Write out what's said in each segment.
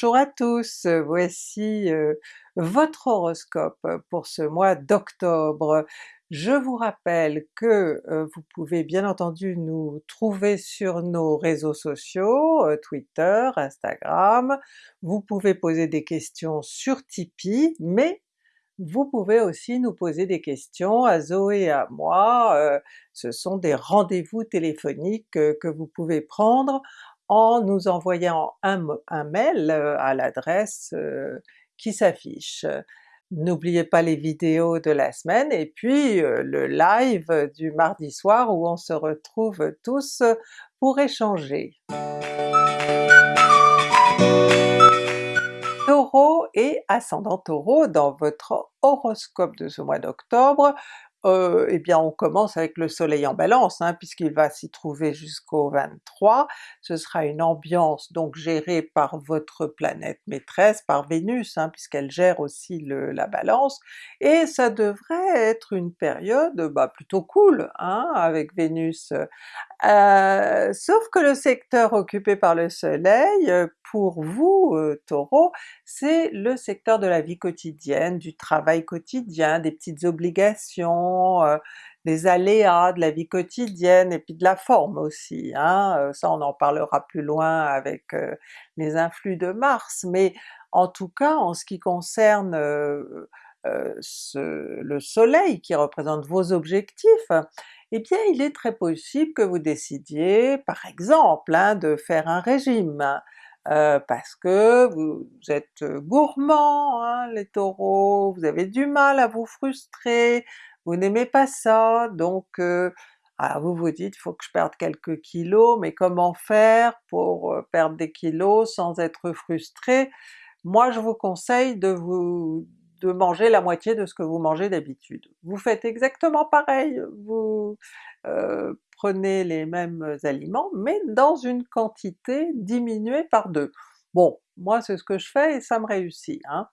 Bonjour à tous, voici euh, votre horoscope pour ce mois d'octobre. Je vous rappelle que euh, vous pouvez bien entendu nous trouver sur nos réseaux sociaux, euh, Twitter, Instagram, vous pouvez poser des questions sur Tipeee, mais vous pouvez aussi nous poser des questions à Zoé et à moi, ce sont des rendez-vous téléphoniques que vous pouvez prendre en nous envoyant un, mail euh, à l'adresse euh, qui s'affiche. N'oubliez pas les vidéos de la semaine et puis euh, le live du mardi soir où on se retrouve tous pour échanger. Taureau et ascendant Taureau, dans votre horoscope de ce mois d'octobre, eh bien on commence avec le soleil en balance, hein, puisqu'il va s'y trouver jusqu'au 23, ce sera une ambiance donc gérée par votre planète maîtresse, par Vénus, hein, puisqu'elle gère aussi la balance, et ça devrait être une période bah, plutôt cool hein, avec Vénus. Sauf que le secteur occupé par le soleil, pour vous euh, Taureau, c'est le secteur de la vie quotidienne, du travail quotidien, des petites obligations, euh, des aléas de la vie quotidienne et puis de la forme aussi. Hein? Euh, ça on en parlera plus loin avec les influx de Mars, mais en tout cas en ce qui concerne le soleil qui représente vos objectifs, eh bien il est très possible que vous décidiez par exemple hein, de faire un régime, euh, parce que vous, êtes gourmand hein, les Taureaux, vous avez du mal à vous frustrer, vous n'aimez pas ça, donc euh, ah, vous vous dites faut que je perde quelques kilos, mais comment faire pour euh, perdre des kilos sans être frustré? Moi je vous conseille de vous de manger la moitié de ce que vous mangez d'habitude. Vous faites exactement pareil, vous prenez les mêmes aliments, mais dans une quantité diminuée par deux. Bon, moi c'est ce que je fais et ça me réussit. Hein.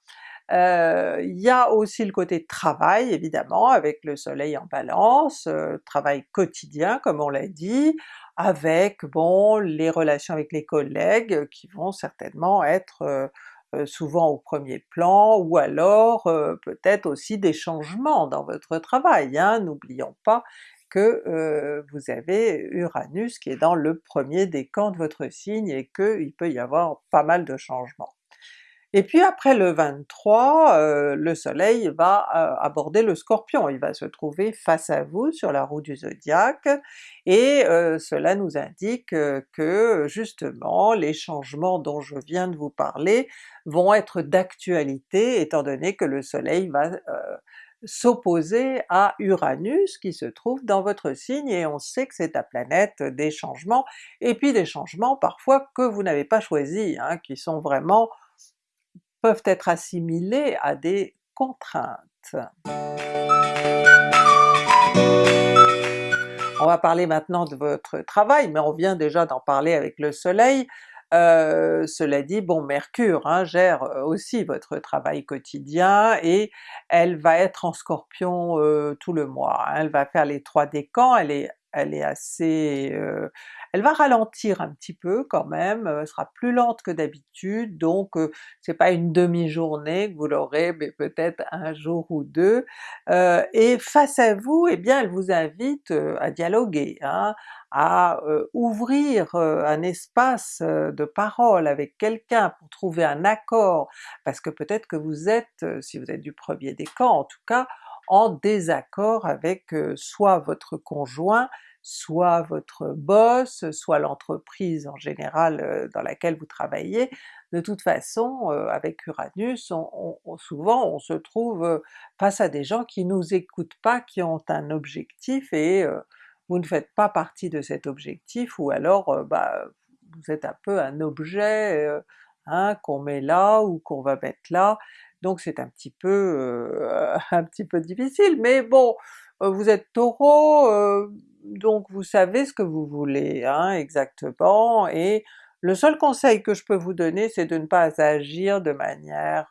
Euh, il y a aussi le côté travail évidemment, avec le soleil en balance, euh, travail quotidien comme on l'a dit, avec bon les relations avec les collègues qui vont certainement être euh, souvent au premier plan, ou alors peut-être aussi des changements dans votre travail. Hein. N'oublions pas que vous avez Uranus qui est dans le premier décan de votre signe et qu'il peut y avoir pas mal de changements. Et puis après le 23, euh, le soleil va euh, aborder le Scorpion, il va se trouver face à vous sur la roue du zodiaque, et cela nous indique que justement les changements dont je viens de vous parler vont être d'actualité étant donné que le soleil va s'opposer à Uranus qui se trouve dans votre signe, et on sait que c'est la planète des changements, et puis des changements parfois que vous n'avez pas choisis, hein, qui sont vraiment peuvent être assimilés à des contraintes. On va parler maintenant de votre travail, mais on vient déjà d'en parler avec le soleil, euh, cela dit, bon Mercure hein, gère euh, aussi votre travail quotidien et elle va être en Scorpion euh, tout le mois, elle va faire les trois décans, elle est elle est assez... elle va ralentir un petit peu quand même, elle sera plus lente que d'habitude, donc c'est pas une demi-journée que vous l'aurez, mais peut-être un jour ou deux, et face à vous, eh bien elle vous invite à dialoguer, hein, à ouvrir un espace de parole avec quelqu'un pour trouver un accord, parce que peut-être que vous êtes, si vous êtes du premier décan en tout cas, en désaccord avec soit votre conjoint, soit votre boss, soit l'entreprise en général dans laquelle vous travaillez. De toute façon, avec Uranus, souvent on se trouve face à des gens qui nous écoutent pas, qui ont un objectif et vous ne faites pas partie de cet objectif, ou alors bah, vous êtes un peu un objet hein, qu'on met là ou qu'on va mettre là, donc c'est un petit peu un petit peu difficile, mais bon, vous êtes Taureau, donc vous savez ce que vous voulez hein, exactement, et le seul conseil que je peux vous donner c'est de ne pas agir de manière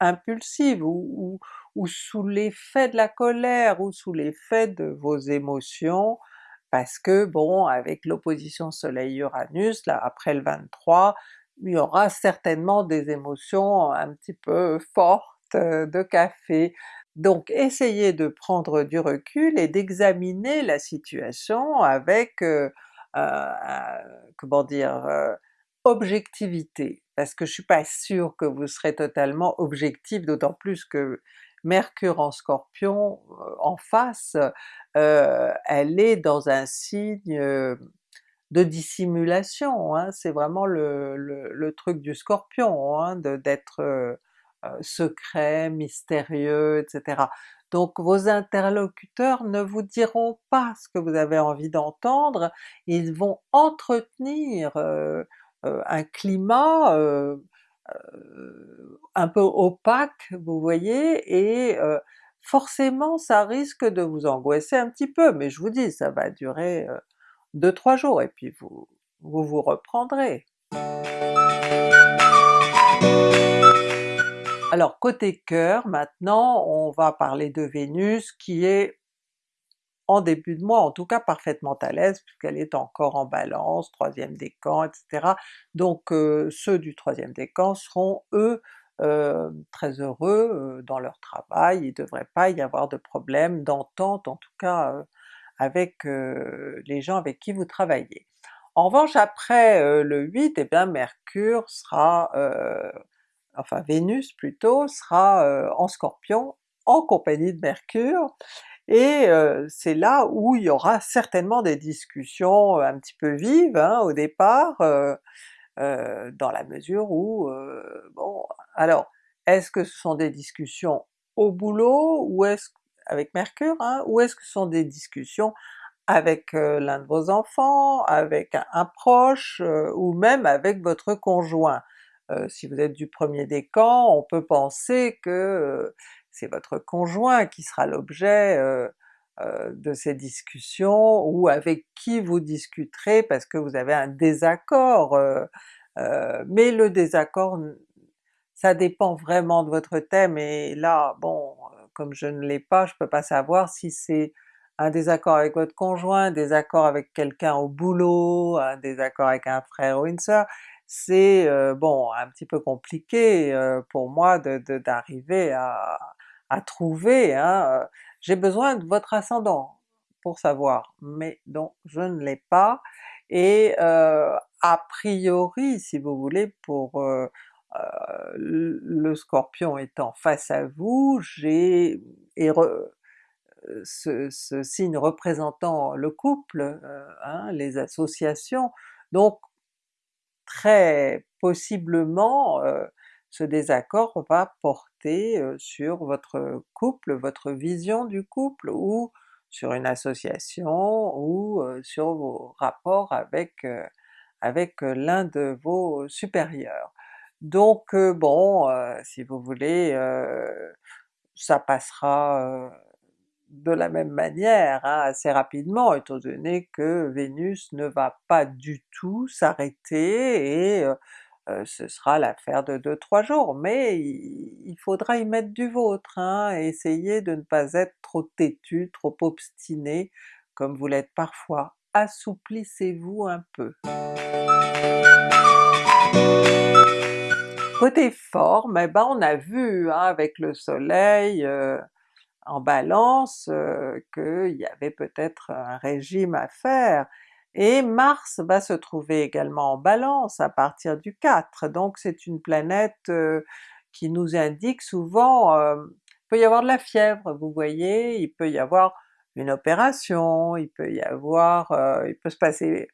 impulsive ou, ou sous l'effet de la colère, ou sous l'effet de vos émotions, parce que bon, avec l'opposition Soleil-Uranus, là après le 23, il y aura certainement des émotions un petit peu fortes de café. Donc essayez de prendre du recul et d'examiner la situation avec, euh, comment dire, euh, objectivité, parce que je suis pas sûre que vous serez totalement objectif, d'autant plus que Mercure en Scorpion euh, en face, elle est dans un signe de dissimulation, hein. c'est vraiment le, truc du Scorpion, hein, d'être secret, mystérieux, etc. Donc vos interlocuteurs ne vous diront pas ce que vous avez envie d'entendre, ils vont entretenir un climat un peu opaque, vous voyez, et forcément ça risque de vous angoisser un petit peu, mais je vous dis, ça va durer 2-3 jours et puis vous vous reprendrez. Alors côté cœur, maintenant on va parler de Vénus qui est en début de mois en tout cas parfaitement à l'aise puisqu'elle est encore en Balance, troisième décan, etc. Donc euh, ceux du troisième décan seront eux euh, très heureux euh, dans leur travail, il ne devrait pas y avoir de problème d'entente en tout cas avec les gens avec qui vous travaillez. En revanche après le 8, eh bien Mercure sera enfin Vénus plutôt, sera euh, en Scorpion en compagnie de Mercure, et euh, c'est là où il y aura certainement des discussions un petit peu vives hein, au départ, euh, dans la mesure où, bon, alors est-ce que ce sont des discussions au boulot, ou est-ce avec Mercure, hein, ou est-ce que ce sont des discussions avec l'un de vos enfants, avec un proche, ou même avec votre conjoint? Si vous êtes du premier décan, on peut penser que c'est votre conjoint qui sera l'objet de ces discussions, ou avec qui vous discuterez parce que vous avez un désaccord, mais le désaccord ça dépend vraiment de votre thème, et là bon, comme je ne l'ai pas, je peux pas savoir si c'est un désaccord avec votre conjoint, un désaccord avec quelqu'un au boulot, un désaccord avec un frère ou une sœur, c'est bon un petit peu compliqué pour moi d'arriver à, trouver, hein, j'ai besoin de votre ascendant pour savoir, mais donc je ne l'ai pas, et a priori si vous voulez pour le Scorpion étant face à vous, j'ai ce, signe représentant le couple, hein, les associations, donc très possiblement euh, ce désaccord va porter euh, sur votre couple, votre vision du couple, ou sur une association, ou euh, sur vos rapports avec, avec l'un de vos supérieurs. Donc bon, si vous voulez, ça passera de la même manière hein, assez rapidement, étant donné que Vénus ne va pas du tout s'arrêter et euh, euh, ce sera l'affaire de 2-3 jours, mais il, faudra y mettre du vôtre, hein, essayez de ne pas être trop têtu, trop obstiné comme vous l'êtes parfois, assouplissez-vous un peu. Côté forme, eh ben on a vu hein, avec le soleil, euh, en Balance qu'il y avait peut-être un régime à faire, et Mars va se trouver également en Balance à partir du 4, donc c'est une planète qui nous indique souvent, il peut y avoir de la fièvre, vous voyez, il peut y avoir une opération, il peut y avoir, il peut se passer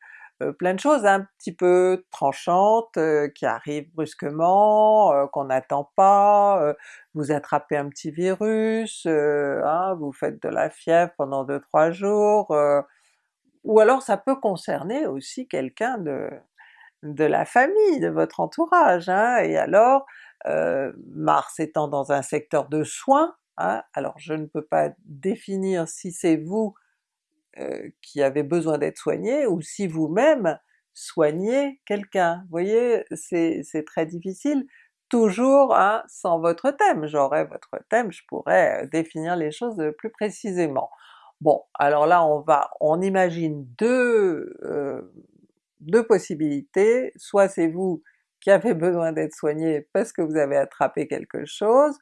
plein de choses un petit peu tranchantes euh, qui arrivent brusquement, euh, qu'on n'attend pas, vous attrapez un petit virus, hein, vous faites de la fièvre pendant 2-3 jours, ou alors ça peut concerner aussi quelqu'un de, de la famille, de votre entourage, hein, et alors Mars étant dans un secteur de soins, hein, alors je ne peux pas définir si c'est vous euh, qui avait besoin d'être soigné, ou si vous-même soignez quelqu'un. Vous voyez, c'est très difficile, toujours hein, sans votre thème. J'aurais votre thème, je pourrais euh, définir les choses plus précisément. Bon, alors là on va, on imagine deux, euh, deux possibilités, soit c'est vous qui avez besoin d'être soigné parce que vous avez attrapé quelque chose,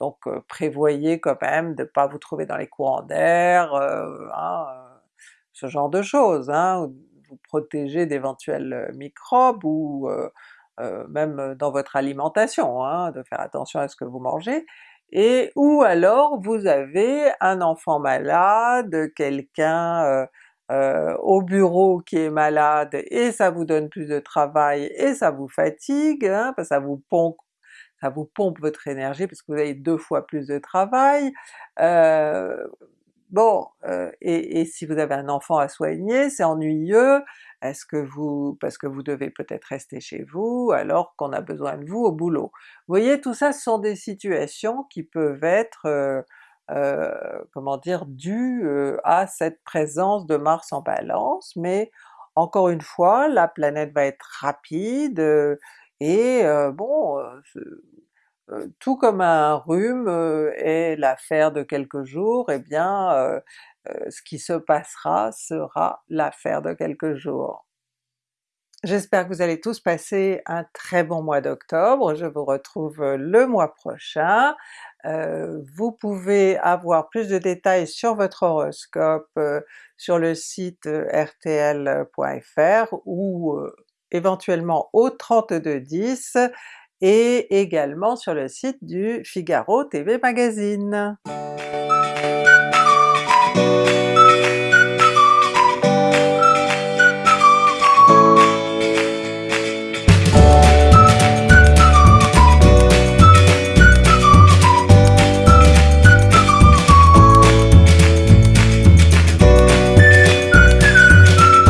donc euh, prévoyez quand même de ne pas vous trouver dans les courants d'air, euh, hein, euh, ce genre de choses, hein, vous protéger d'éventuels microbes ou même dans votre alimentation, hein, de faire attention à ce que vous mangez, et ou alors vous avez un enfant malade, quelqu'un au bureau qui est malade et ça vous donne plus de travail et ça vous fatigue, hein, parce que ça vous pompe ça vous pompe votre énergie parce que vous avez deux fois plus de travail. Euh, bon, euh, et, et, si vous avez un enfant à soigner, c'est ennuyeux, est-ce que vous... parce que vous devez peut-être rester chez vous alors qu'on a besoin de vous au boulot? Vous voyez, tout ça ce sont des situations qui peuvent être euh, euh comment dire, dues euh, à cette présence de Mars en Balance, mais encore une fois, la planète va être rapide, et bon, tout comme un rhume est l'affaire de quelques jours, eh bien ce qui se passera sera l'affaire de quelques jours. J'espère que vous allez tous passer un très bon mois d'octobre, je vous retrouve le mois prochain. vous pouvez avoir plus de détails sur votre horoscope sur le site rtl.fr ou éventuellement au 3210 et également sur le site du Figaro TV Magazine.